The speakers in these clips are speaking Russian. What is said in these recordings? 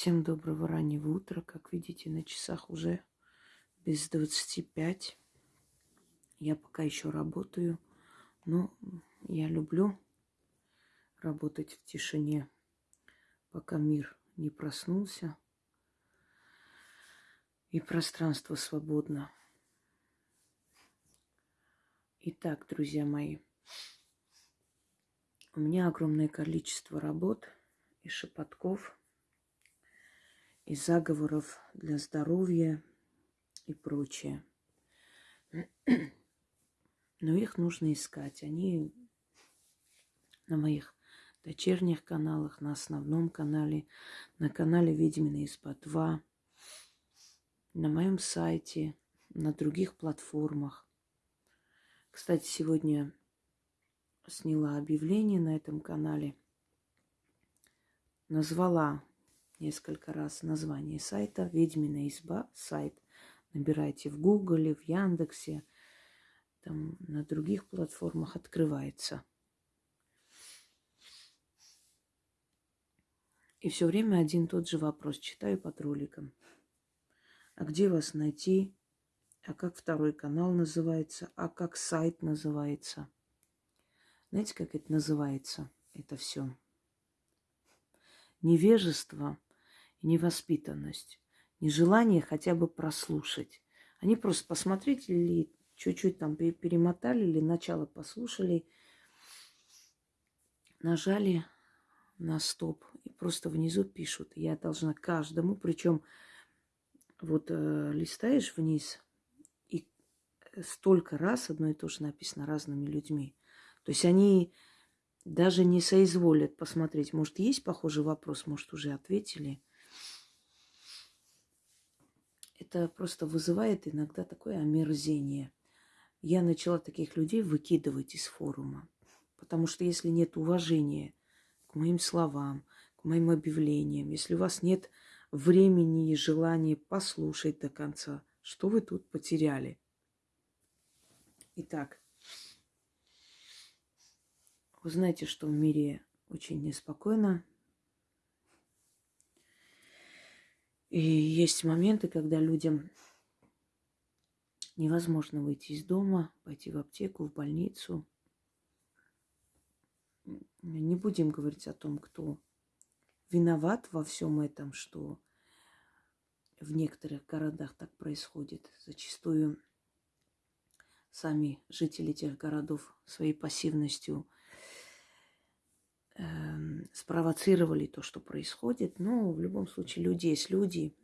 Всем доброго раннего утра. Как видите, на часах уже без 25. Я пока еще работаю, но я люблю работать в тишине, пока мир не проснулся и пространство свободно. Итак, друзья мои, у меня огромное количество работ и шепотков – и заговоров для здоровья и прочее. Но их нужно искать. Они на моих дочерних каналах, на основном канале, на канале Ведьмина из-под 2, на моем сайте, на других платформах. Кстати, сегодня сняла объявление на этом канале, назвала несколько раз название сайта «Ведьмина изба» сайт. Набирайте в Гугле, в Яндексе, там на других платформах открывается. И все время один тот же вопрос читаю под роликом. А где вас найти? А как второй канал называется? А как сайт называется? Знаете, как это называется? Это все. Невежество – невоспитанность, нежелание хотя бы прослушать. Они просто посмотрели или чуть-чуть там перемотали, или начало послушали, нажали на стоп и просто внизу пишут. Я должна каждому, причем вот э, листаешь вниз, и столько раз одно и то же написано разными людьми. То есть они даже не соизволят посмотреть, может, есть похожий вопрос, может, уже ответили это просто вызывает иногда такое омерзение. Я начала таких людей выкидывать из форума. Потому что если нет уважения к моим словам, к моим объявлениям, если у вас нет времени и желания послушать до конца, что вы тут потеряли? Итак, вы знаете, что в мире очень неспокойно, И есть моменты, когда людям невозможно выйти из дома, пойти в аптеку, в больницу. Не будем говорить о том, кто виноват во всем этом, что в некоторых городах так происходит. Зачастую сами жители тех городов своей пассивностью Эм, спровоцировали то, что происходит. Но в любом случае люди есть люди,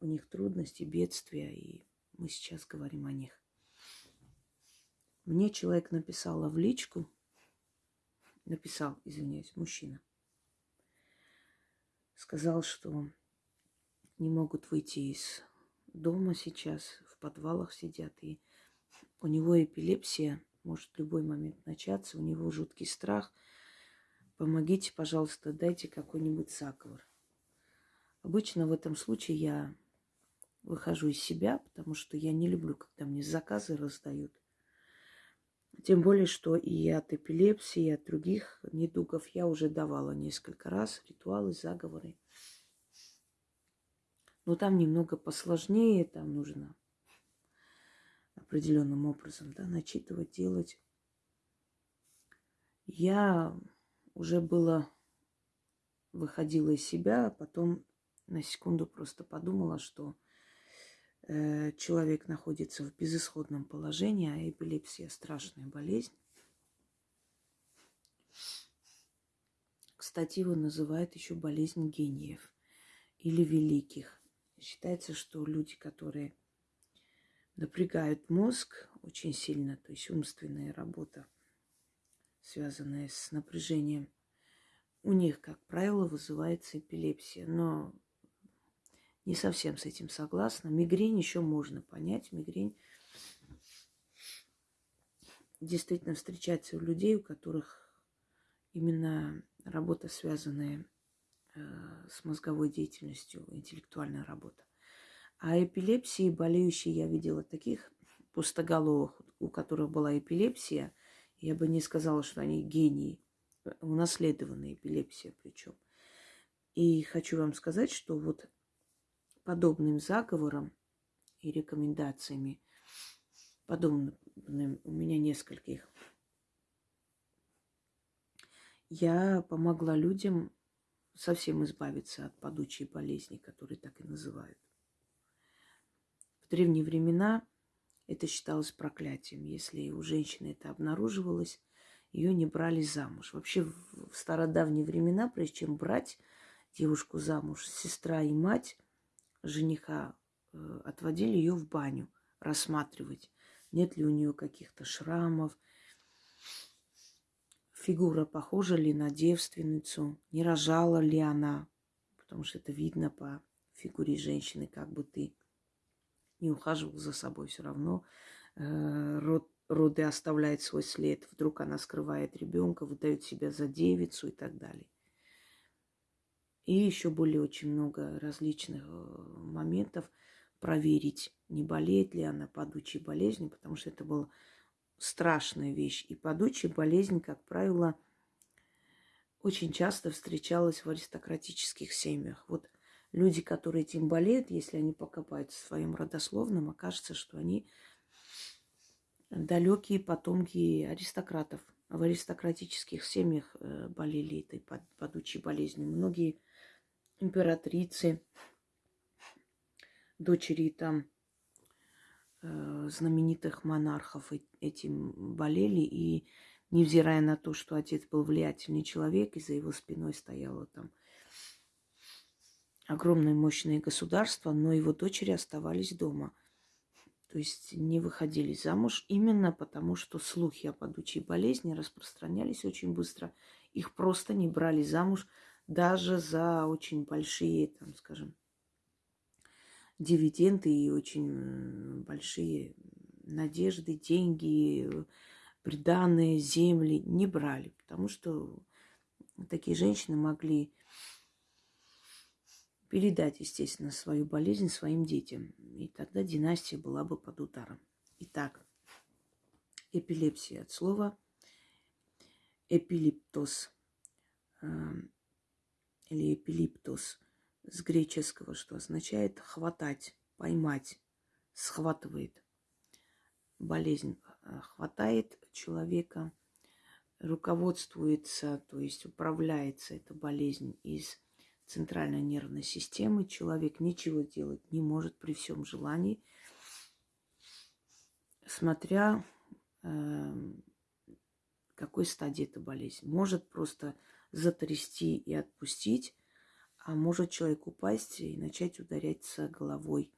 у них трудности, бедствия, и мы сейчас говорим о них. Мне человек написал в личку, написал, извиняюсь, мужчина, сказал, что не могут выйти из дома сейчас, в подвалах сидят, и у него эпилепсия, может в любой момент начаться, у него жуткий страх – помогите, пожалуйста, дайте какой-нибудь заговор. Обычно в этом случае я выхожу из себя, потому что я не люблю, когда мне заказы раздают. Тем более, что и от эпилепсии, и от других недугов я уже давала несколько раз ритуалы, заговоры. Но там немного посложнее, там нужно определенным образом да, начитывать, делать. Я уже было выходила из себя, а потом на секунду просто подумала, что э, человек находится в безысходном положении, а эпилепсия страшная болезнь. Кстати, его называют еще болезнь гениев или великих. Считается, что люди, которые напрягают мозг очень сильно, то есть умственная работа, связанная с напряжением, у них, как правило, вызывается эпилепсия. Но не совсем с этим согласна. Мигрень еще можно понять. Мигрень действительно встречается у людей, у которых именно работа, связанная э, с мозговой деятельностью, интеллектуальная работа. А эпилепсии болеющие я видела таких пустоголовых, у которых была эпилепсия – я бы не сказала, что они гении, унаследованная эпилепсия причем. И хочу вам сказать, что вот подобным заговором и рекомендациями, подобным у меня нескольких, я помогла людям совсем избавиться от падучей болезни, которые так и называют. В древние времена это считалось проклятием. Если у женщины это обнаруживалось, ее не брали замуж. Вообще в стародавние времена, прежде чем брать девушку замуж, сестра и мать жениха э, отводили ее в баню, рассматривать, нет ли у нее каких-то шрамов, фигура похожа ли на девственницу, не рожала ли она, потому что это видно по фигуре женщины, как бы ты не ухаживал за собой, все равно э, род, роды оставляет свой след. Вдруг она скрывает ребенка, выдает себя за девицу и так далее. И еще более очень много различных э, моментов проверить, не болеет ли она падучей болезнью, потому что это была страшная вещь. И падучая болезнь, как правило, очень часто встречалась в аристократических семьях. Вот люди, которые этим болеют, если они покопаются в своем родословном, окажется, что они далекие потомки аристократов. В аристократических семьях э, болели этой падучей болезнью. Многие императрицы, дочери там э, знаменитых монархов этим болели. И невзирая на то, что отец был влиятельный человек, и за его спиной стояло там огромное мощное государство, но его дочери оставались дома. То есть не выходили замуж именно потому, что слухи о падучей болезни распространялись очень быстро. Их просто не брали замуж даже за очень большие, там, скажем, дивиденды и очень большие надежды, деньги, приданные земли не брали, потому что такие женщины могли передать, естественно, свою болезнь своим детям. И тогда династия была бы под ударом. Итак, эпилепсия от слова эпилиптоз эм, или эпилиптоз с греческого, что означает хватать, поймать, схватывает. Болезнь э, хватает человека, руководствуется, то есть управляется эта болезнь из центральной нервной системы. Человек ничего делать не может при всем желании, смотря э, какой стадии эта болезнь. Может просто затрясти и отпустить, а может человек упасть и начать ударяться головой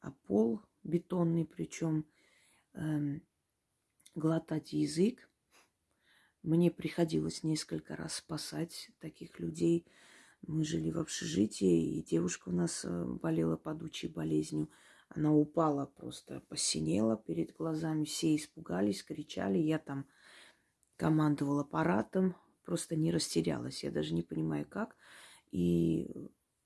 о пол бетонный, причем э, эм, глотать язык. Мне приходилось несколько раз спасать таких людей – мы жили в общежитии, и девушка у нас э, болела падучей болезнью. Она упала просто, посинела перед глазами. Все испугались, кричали. Я там командовала аппаратом, просто не растерялась. Я даже не понимаю, как. И,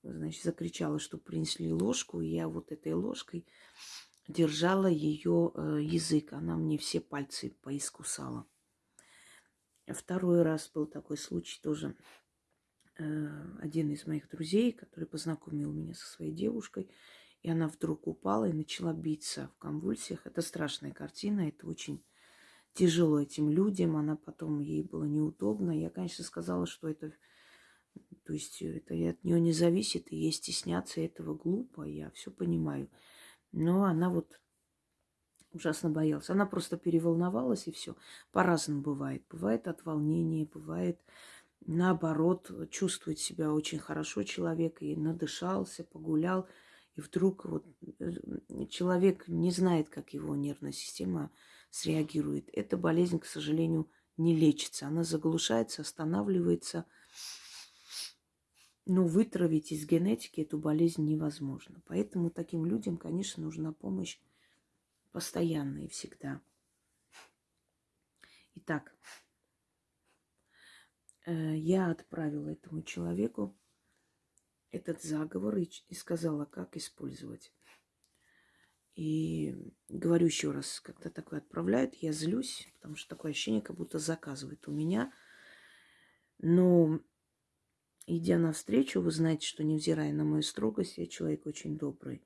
значит, закричала, что принесли ложку. И я вот этой ложкой держала ее э, язык. Она мне все пальцы поискусала. Второй раз был такой случай тоже один из моих друзей, который познакомил меня со своей девушкой, и она вдруг упала и начала биться в конвульсиях. Это страшная картина, это очень тяжело этим людям. Она потом, ей было неудобно. Я, конечно, сказала, что это, то есть это от нее не зависит, и ей стесняться этого глупо, я все понимаю. Но она вот ужасно боялась. Она просто переволновалась, и все. По-разному бывает. Бывает от волнения, бывает наоборот, чувствует себя очень хорошо человек и надышался, погулял, и вдруг вот э, человек не знает, как его нервная система среагирует. Эта болезнь, к сожалению, не лечится. Она заглушается, останавливается. Но вытравить из генетики эту болезнь невозможно. Поэтому таким людям, конечно, нужна помощь постоянная и всегда. Итак, я отправила этому человеку этот заговор и, и сказала, как использовать. И говорю еще раз, когда такое отправляют, я злюсь, потому что такое ощущение, как будто заказывают у меня. Но идя навстречу, вы знаете, что невзирая на мою строгость, я человек очень добрый.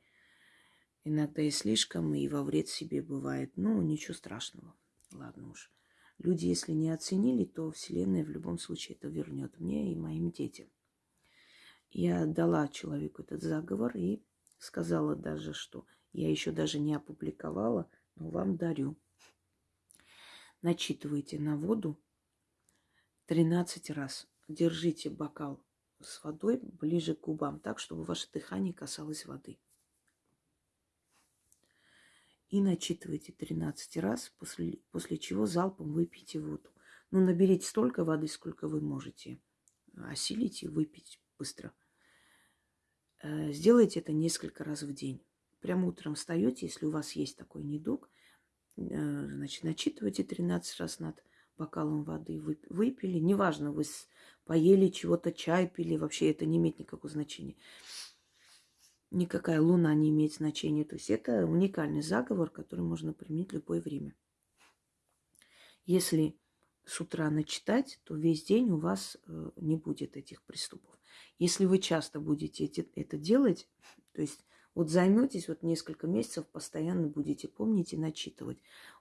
Иногда и слишком, и во вред себе бывает. Ну, ничего страшного. Ладно уж. Люди, если не оценили, то Вселенная в любом случае это вернет мне и моим детям. Я дала человеку этот заговор и сказала даже, что я еще даже не опубликовала, но вам дарю. Начитывайте на воду 13 раз. Держите бокал с водой ближе к губам, так, чтобы ваше дыхание касалось воды. И начитывайте 13 раз, после, после чего залпом выпейте воду. Ну, наберите столько воды, сколько вы можете. Осилите выпить быстро. Э, сделайте это несколько раз в день. Прямо утром встаете, если у вас есть такой недуг, э, значит, начитывайте 13 раз над бокалом воды, выпили. Неважно, вы поели чего-то, чай пили, вообще это не имеет никакого значения. Никакая луна не имеет значения. То есть это уникальный заговор, который можно применить в любое время. Если с утра начитать, то весь день у вас э, не будет этих приступов. Если вы часто будете это делать, то есть вот займетесь вот несколько месяцев, постоянно будете помнить и начитывать,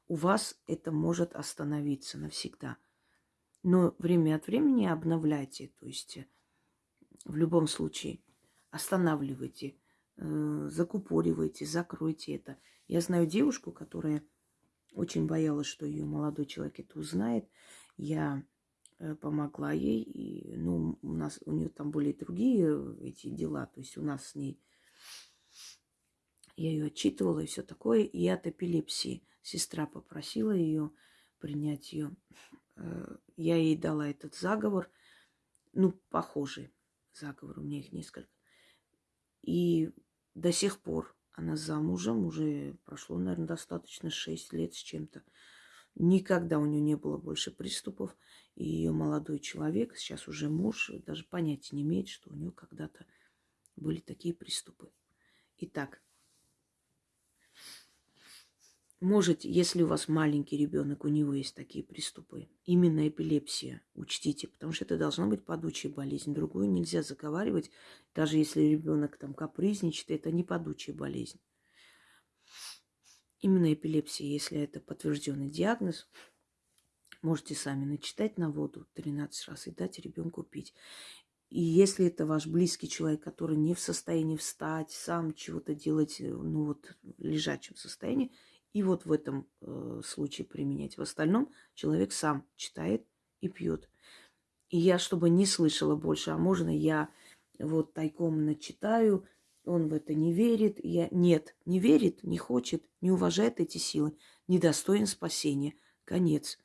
у вас это может остановиться навсегда. Но время от времени обновляйте, то есть э, в любом случае останавливайте, закупоривайте, закройте это. Я знаю девушку, которая очень боялась, что ее молодой человек это узнает. Я э, помогла ей, и, ну, у нас, у нее там были другие эти дела, то есть у нас с ней, я ее отчитывала и все такое, и от эпилепсии. Сестра попросила ее принять ее. Э, я ей дала этот заговор, ну, похожий заговор, у меня их несколько. И до сих пор она замужем, уже прошло, наверное, достаточно 6 лет с чем-то. Никогда у нее не было больше приступов. И ее молодой человек, сейчас уже муж, даже понятия не имеет, что у нее когда-то были такие приступы. Итак, Можете, если у вас маленький ребенок, у него есть такие приступы, именно эпилепсия, учтите, потому что это должна быть падучая болезнь. Другую нельзя заговаривать, даже если ребенок там капризничает, это не падучая болезнь. Именно эпилепсия, если это подтвержденный диагноз, можете сами начитать на воду 13 раз и дать ребенку пить. И если это ваш близкий человек, который не в состоянии встать, сам чего-то делать, ну вот в лежачем состоянии, и вот в этом э, случае применять. В остальном человек сам читает и пьет. И я, чтобы не слышала больше, а можно я вот тайком начитаю, он в это не верит. Я... Нет, не верит, не хочет, не уважает эти силы, недостоин спасения. Конец.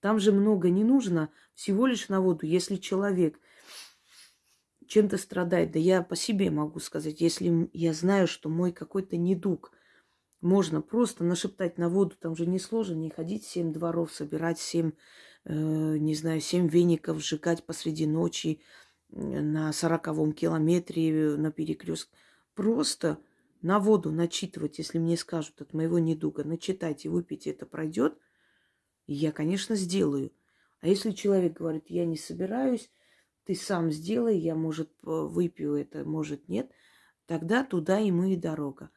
Там же много не нужно, всего лишь на воду. Если человек чем-то страдает, да я по себе могу сказать, если я знаю, что мой какой-то недуг – можно просто нашептать на воду, там же несложно, не ходить семь дворов, собирать семь, э, не знаю, семь веников, сжигать посреди ночи на сороковом километре на перекрест. Просто на воду начитывать, если мне скажут от моего недуга, начитайте, выпейте, это пройдет, я, конечно, сделаю. А если человек говорит, я не собираюсь, ты сам сделай, я, может, выпью это, может, нет, тогда туда ему и дорога.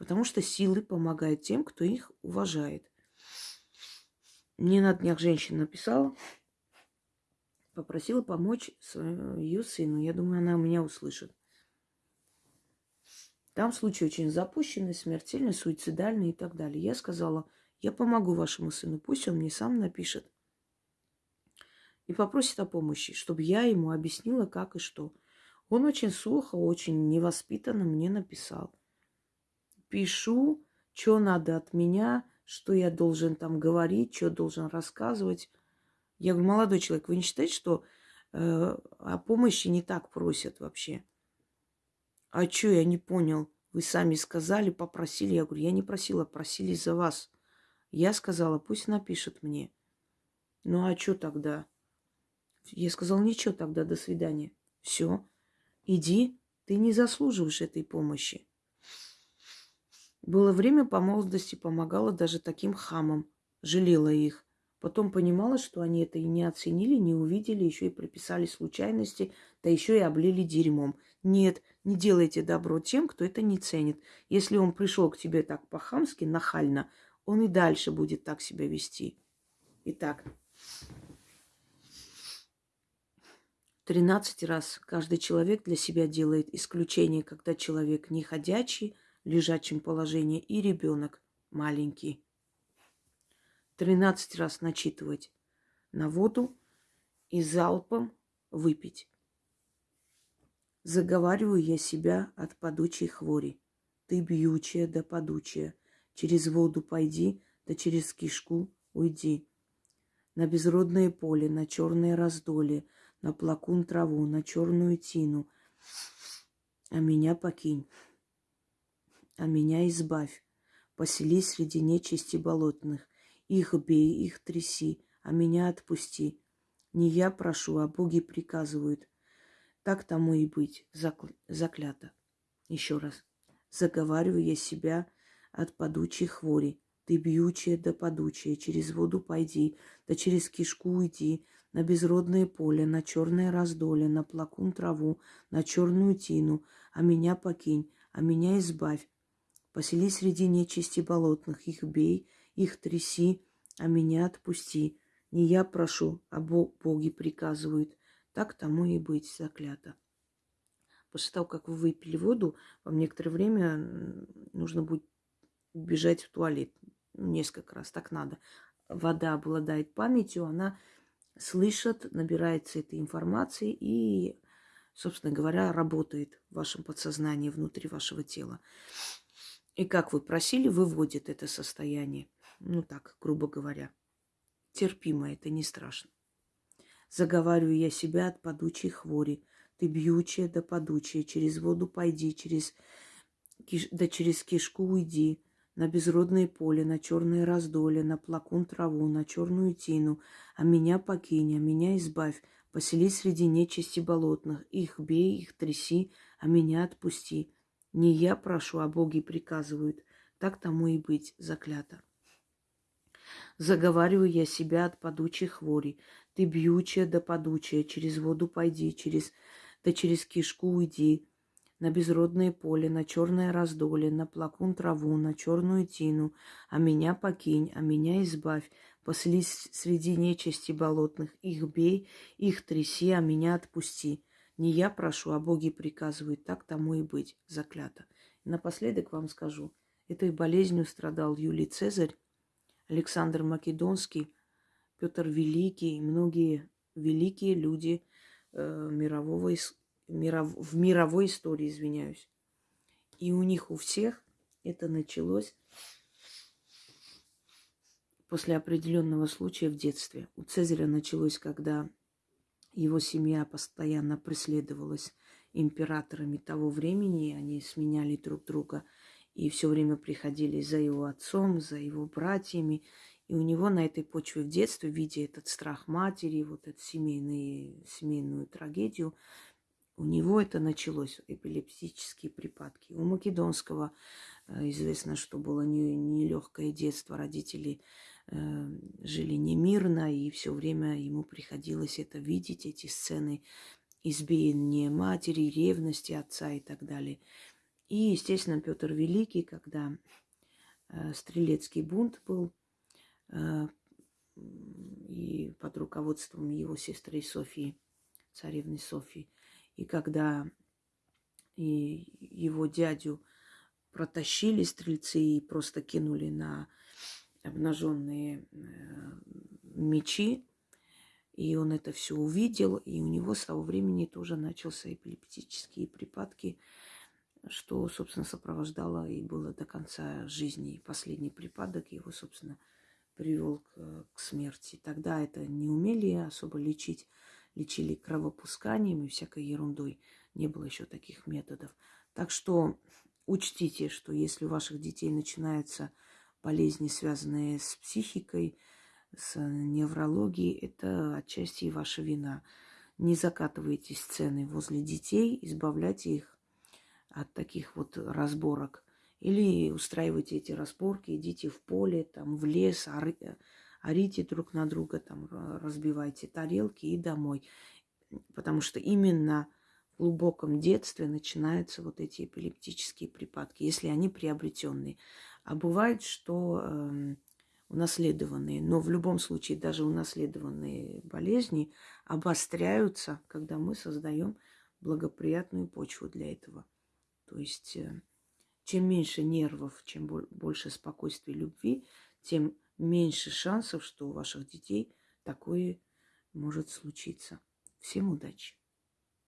Потому что силы помогают тем, кто их уважает. Мне на днях женщина написала, попросила помочь ее сыну. Я думаю, она меня услышит. Там случай очень запущенный, смертельный, суицидальный и так далее. Я сказала, я помогу вашему сыну, пусть он мне сам напишет. И попросит о помощи, чтобы я ему объяснила, как и что. Он очень сухо, очень невоспитанно мне написал пишу, что надо от меня, что я должен там говорить, что должен рассказывать. Я говорю, молодой человек, вы не считаете, что э, о помощи не так просят вообще? А что, я не понял. Вы сами сказали, попросили. Я говорю, я не просила, просили за вас. Я сказала, пусть напишет мне. Ну а что тогда? Я сказала, ничего тогда, до свидания. Все, иди, ты не заслуживаешь этой помощи. Было время по молодости, помогала даже таким хамам. Жалела их. Потом понимала, что они это и не оценили, не увидели, еще и прописали случайности, да еще и облили дерьмом. Нет, не делайте добро тем, кто это не ценит. Если он пришел к тебе так по-хамски, нахально, он и дальше будет так себя вести. Итак, 13 раз каждый человек для себя делает исключение, когда человек не ходячий, лежачем положении, и ребенок маленький. 13 раз начитывать на воду и залпом выпить. Заговариваю я себя от падучей хвори. Ты бьючая да падучая, через воду пойди, да через кишку уйди. На безродное поле, на черное раздолье – на плакун траву, на черную тину, а меня покинь, а меня избавь, поселись среди нечисти болотных, их бей, их тряси, а меня отпусти. Не я прошу, а боги приказывают. Так тому и быть, закл... заклято. Еще раз. Заговариваю я себя от падучей хвори. Ты бьючая да падучая, через воду пойди, да через кишку уйди, на безродное поле, на черное раздоле, на плакун траву, на черную тину, а меня покинь, а меня избавь. Посели среди нечисти болотных, их бей, их тряси, а меня отпусти. Не я прошу, а Бог, боги приказывают. Так тому и быть заклято. После того, как вы выпили воду, вам некоторое время нужно будет бежать в туалет. Несколько раз так надо. Вода обладает памятью, она слышат, набирается этой информации и, собственно говоря, работает в вашем подсознании, внутри вашего тела. И как вы просили, выводит это состояние. Ну так, грубо говоря. Терпимо, это не страшно. Заговариваю я себя от падучей хвори. Ты бьючая да падучая, через воду пойди, через, да через кишку уйди на безродное поле, на черное раздоле, на плакун траву, на черную тину, а меня покинь, а меня избавь, поселись среди нечисти болотных, их бей, их тряси, а меня отпусти. Не я прошу, а боги приказывают, так тому и быть, заклято. Заговариваю я себя от падучей хвори. Ты бьючая да падучая, через воду пойди, через, да через кишку уйди, на безродное поле, на черное раздоле, на плакун траву, на черную тину, а меня покинь, а меня избавь, поселись среди нечисти болотных, их бей, их тряси, а меня отпусти. Не я прошу, а боги приказывают, так тому и быть, заклято. И напоследок вам скажу, этой болезнью страдал Юлий Цезарь, Александр Македонский, Петр Великий и многие великие люди э, мирового миров, в мировой истории, извиняюсь. И у них у всех это началось после определенного случая в детстве. У Цезаря началось, когда его семья постоянно преследовалась императорами того времени, они сменяли друг друга и все время приходили за его отцом, за его братьями. И у него на этой почве в детстве, видя этот страх матери, вот эту семейную, семейную трагедию, у него это началось, эпилептические припадки. У Македонского известно, что было нелегкое не детство. Родители э, жили немирно, и все время ему приходилось это видеть, эти сцены избиения матери, ревности отца и так далее. И, естественно, Петр Великий, когда э, стрелецкий бунт был, э, и под руководством его сестры Софии, царевны Софии, и когда и его дядю протащили стрельцы и просто кинули на обнаженные э, мечи, и он это все увидел, и у него с того времени тоже начался эпилептические припадки, что, собственно, сопровождало и было до конца жизни. И последний припадок его, собственно, привел к, к смерти. Тогда это не умели особо лечить лечили кровопусканием и всякой ерундой. Не было еще таких методов. Так что учтите, что если у ваших детей начинаются болезни, связанные с психикой, с неврологией, это отчасти и ваша вина. Не закатывайте сцены возле детей, избавляйте их от таких вот разборок. Или устраивайте эти разборки, идите в поле, там, в лес, орите друг на друга, там, разбивайте тарелки и домой. Потому что именно глубоком детстве начинаются вот эти эпилептические припадки, если они приобретенные. А бывает, что э, унаследованные, но в любом случае даже унаследованные болезни обостряются, когда мы создаем благоприятную почву для этого. То есть э, чем меньше нервов, чем больше спокойствия любви, тем меньше шансов, что у ваших детей такое может случиться. Всем удачи!